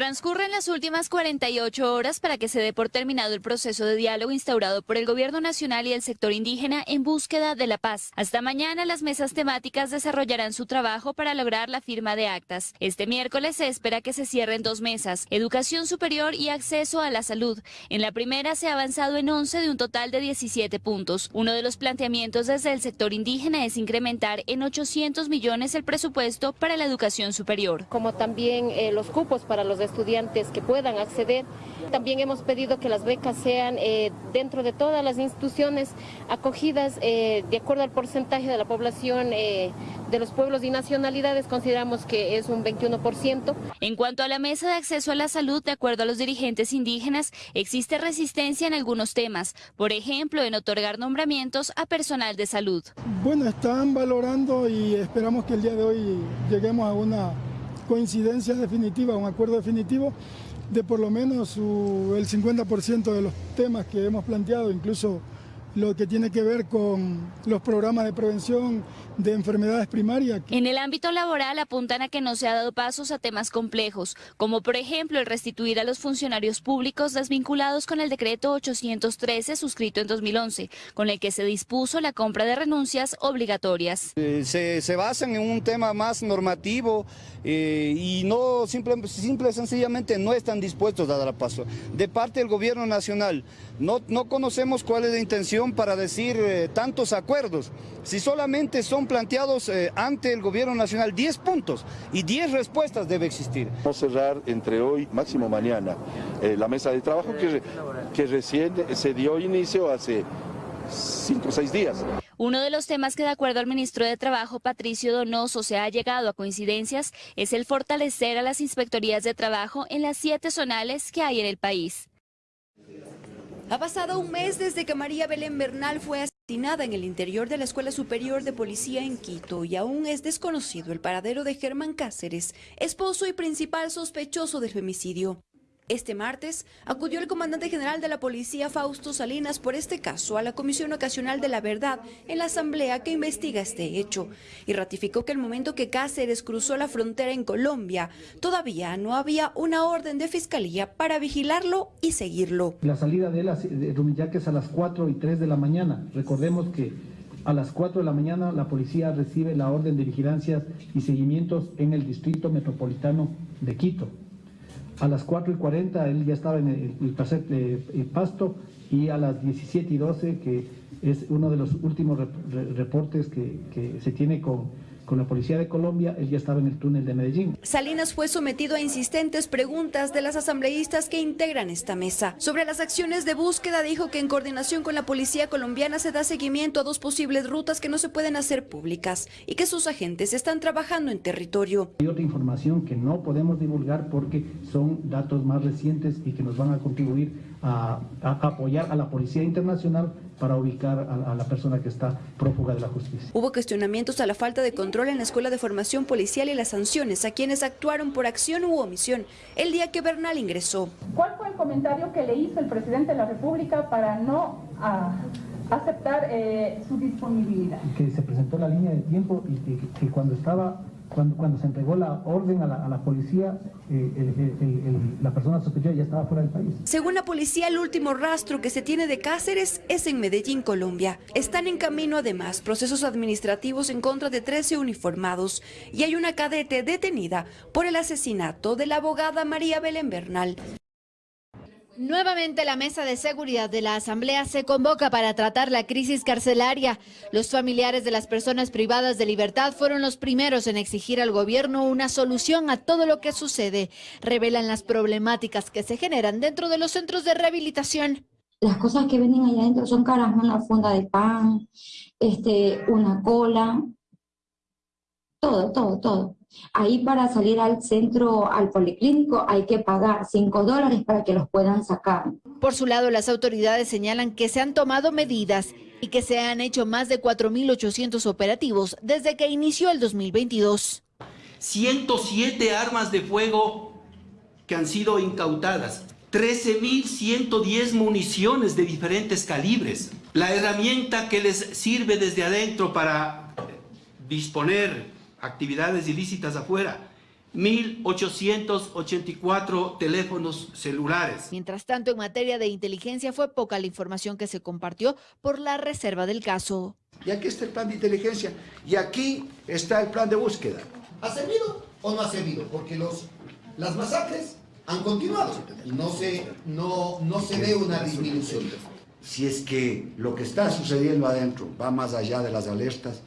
Transcurren las últimas 48 horas para que se dé por terminado el proceso de diálogo instaurado por el Gobierno Nacional y el sector indígena en búsqueda de la paz. Hasta mañana las mesas temáticas desarrollarán su trabajo para lograr la firma de actas. Este miércoles se espera que se cierren dos mesas, educación superior y acceso a la salud. En la primera se ha avanzado en 11 de un total de 17 puntos. Uno de los planteamientos desde el sector indígena es incrementar en 800 millones el presupuesto para la educación superior. Como también eh, los cupos para los estudiantes que puedan acceder. También hemos pedido que las becas sean eh, dentro de todas las instituciones acogidas eh, de acuerdo al porcentaje de la población eh, de los pueblos y nacionalidades, consideramos que es un 21%. En cuanto a la mesa de acceso a la salud, de acuerdo a los dirigentes indígenas, existe resistencia en algunos temas, por ejemplo, en otorgar nombramientos a personal de salud. Bueno, están valorando y esperamos que el día de hoy lleguemos a una coincidencia definitiva, un acuerdo definitivo de por lo menos el 50% de los temas que hemos planteado, incluso lo que tiene que ver con los programas de prevención de enfermedades primarias. En el ámbito laboral apuntan a que no se ha dado pasos a temas complejos, como por ejemplo el restituir a los funcionarios públicos desvinculados con el decreto 813 suscrito en 2011, con el que se dispuso la compra de renuncias obligatorias. Eh, se, se, basan en un tema más normativo eh, y no simple, simple sencillamente no están dispuestos a dar paso. De parte del gobierno nacional, no, no conocemos cuál es la intención para decir eh, tantos acuerdos. Si solamente son planteados eh, ante el gobierno nacional 10 puntos y 10 respuestas debe existir. Vamos a cerrar entre hoy, máximo mañana, eh, la mesa de trabajo que, que recién se dio inicio hace cinco o seis días. Uno de los temas que de acuerdo al ministro de Trabajo, Patricio Donoso, se ha llegado a coincidencias es el fortalecer a las inspectorías de trabajo en las siete zonales que hay en el país. Ha pasado un mes desde que María Belén Bernal fue asesinada en el interior de la Escuela Superior de Policía en Quito y aún es desconocido el paradero de Germán Cáceres, esposo y principal sospechoso del femicidio. Este martes acudió el comandante general de la policía Fausto Salinas por este caso a la Comisión Ocasional de la Verdad en la asamblea que investiga este hecho y ratificó que el momento que Cáceres cruzó la frontera en Colombia todavía no había una orden de fiscalía para vigilarlo y seguirlo. La salida de, la, de a las 4 y 3 de la mañana. Recordemos que a las 4 de la mañana la policía recibe la orden de vigilancia y seguimientos en el distrito metropolitano de Quito. A las 4 y 40 él ya estaba en el, el, pasto y a las 17 y 12, que es uno de los últimos reportes que, que se tiene con con la Policía de Colombia, él ya estaba en el túnel de Medellín. Salinas fue sometido a insistentes preguntas de las asambleístas que integran esta mesa. Sobre las acciones de búsqueda dijo que en coordinación con la Policía Colombiana se da seguimiento a dos posibles rutas que no se pueden hacer públicas y que sus agentes están trabajando en territorio. Hay otra información que no podemos divulgar porque son datos más recientes y que nos van a contribuir a, a apoyar a la Policía Internacional para ubicar a, a, la persona que está prófuga de la justicia. Hubo cuestionamientos a la falta de control en la Escuela de Formación Policial y las sanciones a quienes actuaron por acción u omisión el día que Bernal ingresó. ¿Cuál fue el comentario que le hizo el presidente de la República para no a, aceptar eh, su disponibilidad? Que se presentó la línea de tiempo y que, que cuando estaba cuando, cuando, se entregó la orden a la, a la policía, eh, la persona sospechosa ya estaba fuera del país. Según la policía, el último rastro que se tiene de Cáceres es en Medellín, Colombia. Están en camino además procesos administrativos en contra de 13 uniformados y hay una cadete detenida por el asesinato de la abogada María Belén Bernal. Nuevamente la mesa de seguridad de la Asamblea se convoca para tratar la crisis carcelaria. Los familiares de las personas privadas de libertad fueron los primeros en exigir al gobierno una solución a todo lo que sucede. Revelan las problemáticas que se generan dentro de los centros de rehabilitación. Las cosas que venden allá adentro son caras, una funda de pan, este, una cola, todo, todo, todo. Ahí para salir al centro, al policlínico, hay que pagar 5 dólares para que los puedan sacar. Por su lado, las autoridades señalan que se han tomado medidas y que se han hecho más de 4.800 operativos desde que inició el 2022. 107 armas de fuego que han sido incautadas, 13.110 municiones de diferentes calibres. La herramienta que les sirve desde adentro para disponer actividades ilícitas afuera, 1.884 teléfonos celulares. Mientras tanto, en materia de inteligencia fue poca la información que se compartió por la reserva del caso. Y aquí está el plan de inteligencia y aquí está el plan de búsqueda. ¿Ha servido o no ha servido? Porque los, las masacres han continuado y no se, no, no se ve una disminución. Si es que lo que está sucediendo adentro va más allá de las alertas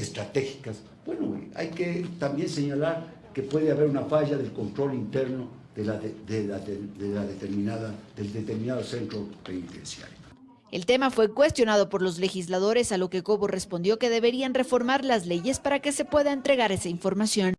estratégicas, bueno, hay que también señalar que puede haber una falla del control interno de la, de, la, de la determinada, del determinado centro penitenciario. El tema fue cuestionado por los legisladores, a lo que Cobo respondió que deberían reformar las leyes para que se pueda entregar esa información.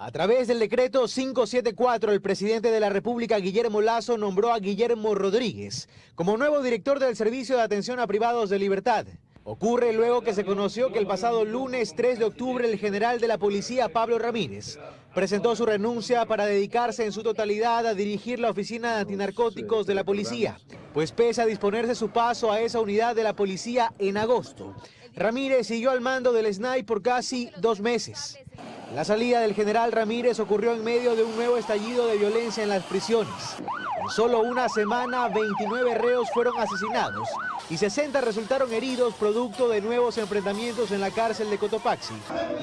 A través del decreto 574, el presidente de la República, Guillermo Lazo, nombró a Guillermo Rodríguez como nuevo director del Servicio de Atención a Privados de Libertad. Ocurre luego que se conoció que el pasado lunes 3 de octubre el general de la policía, Pablo Ramírez, presentó su renuncia para dedicarse en su totalidad a dirigir la oficina de antinarcóticos de la policía, pues pese a disponerse su paso a esa unidad de la policía en agosto, Ramírez siguió al mando del SNAI por casi dos meses. La salida del general Ramírez ocurrió en medio de un nuevo estallido de violencia en las prisiones. Solo una semana, 29 reos fueron asesinados y 60 resultaron heridos producto de nuevos enfrentamientos en la cárcel de Cotopaxi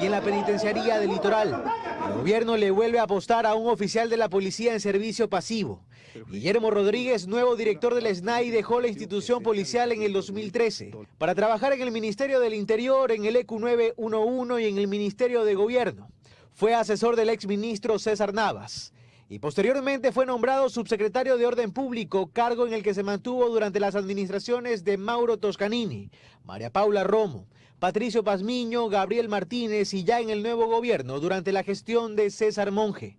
y en la penitenciaría del Litoral. El gobierno le vuelve a apostar a un oficial de la policía en servicio pasivo. Guillermo Rodríguez, nuevo director del SNAI, dejó la institución policial en el 2013 para trabajar en el Ministerio del Interior, en el EQ 911 y en el Ministerio de Gobierno. Fue asesor del exministro César Navas y posteriormente fue nombrado subsecretario de Orden Público, cargo en el que se mantuvo durante las administraciones de Mauro Toscanini, María Paula Romo, Patricio Pazmiño, Gabriel Martínez y ya en el nuevo gobierno durante la gestión de César Monge.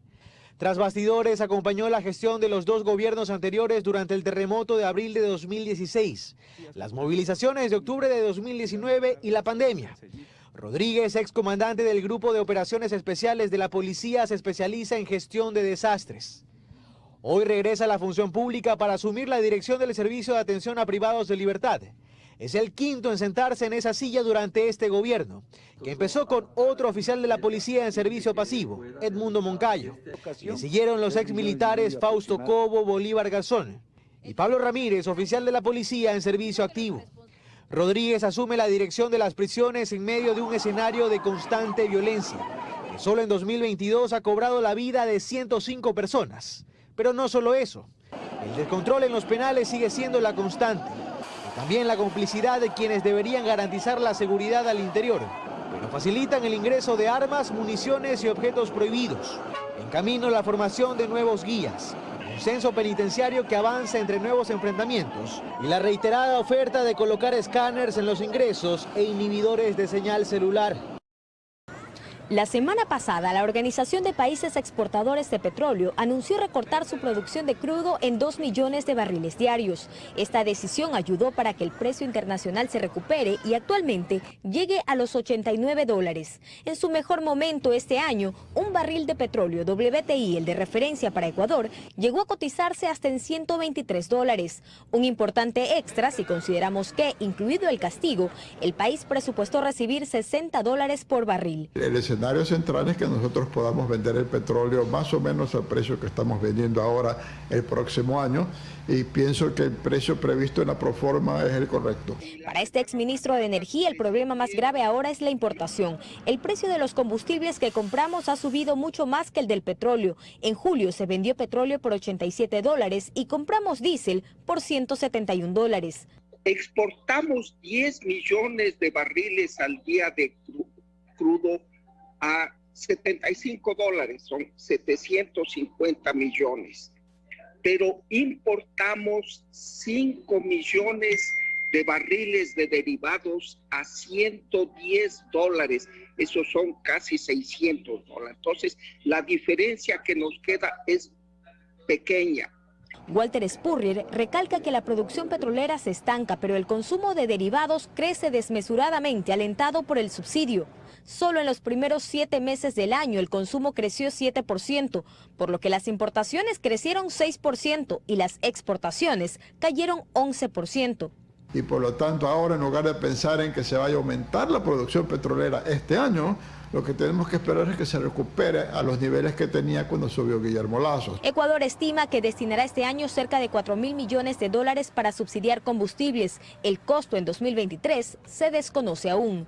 Tras bastidores acompañó la gestión de los dos gobiernos anteriores durante el terremoto de abril de 2016, las movilizaciones de octubre de 2019 y la pandemia. Rodríguez, excomandante del Grupo de Operaciones Especiales de la Policía, se especializa en gestión de desastres. Hoy regresa a la función pública para asumir la dirección del Servicio de Atención a Privados de Libertad. Es el quinto en sentarse en esa silla durante este gobierno, que empezó con otro oficial de la policía en servicio pasivo, Edmundo Moncayo. Le siguieron los exmilitares Fausto Cobo, Bolívar Garzón y Pablo Ramírez, oficial de la policía en servicio activo. Rodríguez asume la dirección de las prisiones en medio de un escenario de constante violencia, que solo en 2022 ha cobrado la vida de 105 personas. Pero no solo eso, el descontrol en los penales sigue siendo la constante, también la complicidad de quienes deberían garantizar la seguridad al interior, pero facilitan el ingreso de armas, municiones y objetos prohibidos. En camino la formación de nuevos guías, censo penitenciario que avanza entre nuevos enfrentamientos y la reiterada oferta de colocar escáneres en los ingresos e inhibidores de señal celular. La semana pasada, la Organización de Países Exportadores de Petróleo anunció recortar su producción de crudo en 2 millones de barriles diarios. Esta decisión ayudó para que el precio internacional se recupere y actualmente llegue a los 89 dólares. En su mejor momento este año, un barril de petróleo WTI, el de referencia para Ecuador, llegó a cotizarse hasta en 123 dólares. Un importante extra si consideramos que, incluido el castigo, el país presupuestó recibir 60 dólares por barril escenario central es que nosotros podamos vender el petróleo más o menos al precio que estamos vendiendo ahora el próximo año y pienso que el precio previsto en la proforma es el correcto. Para este exministro de Energía el problema más grave ahora es la importación. El precio de los combustibles que compramos ha subido mucho más que el del petróleo. En julio se vendió petróleo por 87 dólares y compramos diésel por 171 dólares. Exportamos 10 millones de barriles al día de crudo a 75 dólares, son 750 millones. Pero importamos 5 millones de barriles de derivados a 110 dólares. Esos son casi 600 dólares. Entonces, la diferencia que nos queda es pequeña. Walter Spurrier recalca que la producción petrolera se estanca, pero el consumo de derivados crece desmesuradamente, alentado por el subsidio. Solo en los primeros siete meses del año el consumo creció 7%, por lo que las importaciones crecieron 6% y las exportaciones cayeron 11%. Y por lo tanto ahora en lugar de pensar en que se vaya a aumentar la producción petrolera este año, Lo que tenemos que esperar es que se recupere a los niveles que tenía cuando subió Guillermo Lazo. Ecuador estima que destinará este año cerca de 4 mil millones de dólares para subsidiar combustibles. El costo en 2023 se desconoce aún.